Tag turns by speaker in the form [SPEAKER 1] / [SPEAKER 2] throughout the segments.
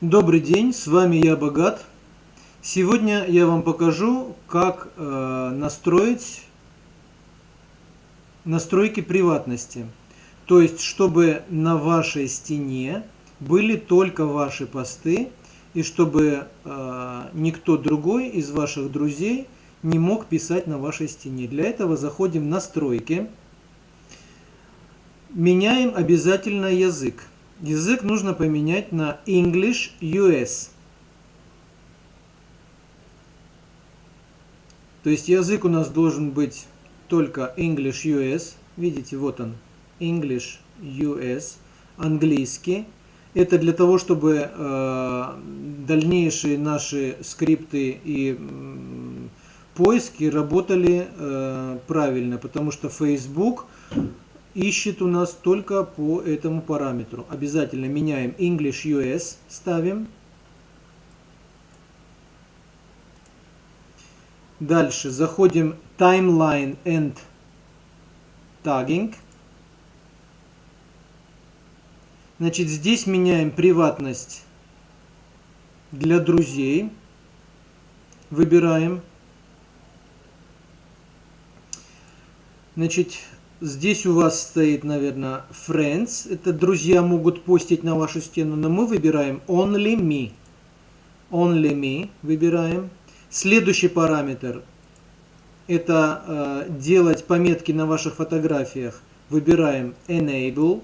[SPEAKER 1] Добрый день, с вами я Богат. Сегодня я вам покажу, как э, настроить настройки приватности. То есть, чтобы на вашей стене были только ваши посты, и чтобы э, никто другой из ваших друзей не мог писать на вашей стене. Для этого заходим в настройки, меняем обязательно язык. Язык нужно поменять на English US. То есть язык у нас должен быть только English US. Видите, вот он, English US, английский. Это для того, чтобы э, дальнейшие наши скрипты и э, поиски работали э, правильно, потому что Facebook ищет у нас только по этому параметру. Обязательно меняем English US, ставим. Дальше заходим Timeline and Tagging. Значит, здесь меняем приватность для друзей. Выбираем. Значит, Здесь у вас стоит, наверное, friends. Это друзья могут постить на вашу стену, но мы выбираем only me. Only me выбираем. Следующий параметр – это э, делать пометки на ваших фотографиях. Выбираем enable.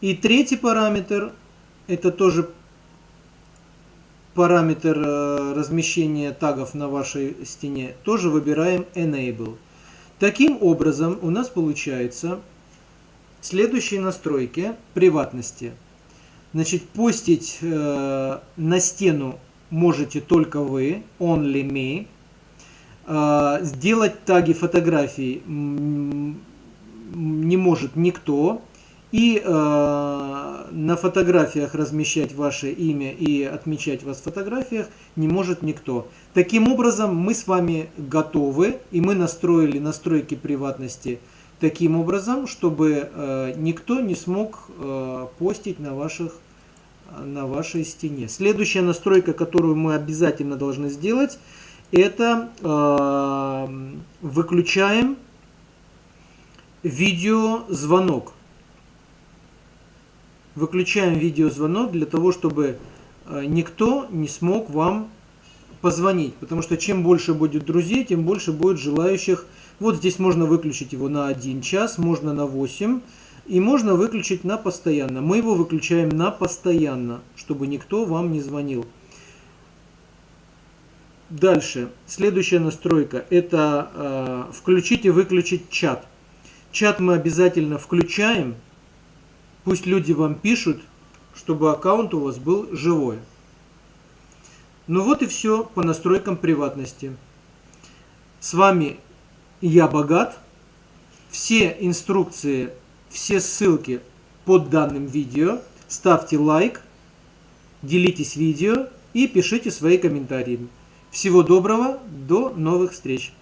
[SPEAKER 1] И третий параметр – это тоже параметр э, размещения тагов на вашей стене. Тоже выбираем enable. Таким образом, у нас получается следующие настройки приватности. Значит, постить э, на стену можете только вы, only me. Э, сделать таги фотографий не может никто. И э, на фотографиях размещать ваше имя и отмечать вас в фотографиях не может никто. Таким образом, мы с вами готовы, и мы настроили настройки приватности таким образом, чтобы э, никто не смог э, постить на, ваших, на вашей стене. Следующая настройка, которую мы обязательно должны сделать, это э, выключаем видеозвонок выключаем видеозвонок для того, чтобы э, никто не смог вам позвонить. Потому что чем больше будет друзей, тем больше будет желающих. Вот здесь можно выключить его на 1 час, можно на 8. И можно выключить на постоянно. Мы его выключаем на постоянно, чтобы никто вам не звонил. Дальше. Следующая настройка. Это э, включить и выключить чат. Чат мы обязательно включаем Пусть люди вам пишут, чтобы аккаунт у вас был живой. Ну вот и все по настройкам приватности. С вами я Богат. Все инструкции, все ссылки под данным видео. Ставьте лайк, делитесь видео и пишите свои комментарии. Всего доброго, до новых встреч!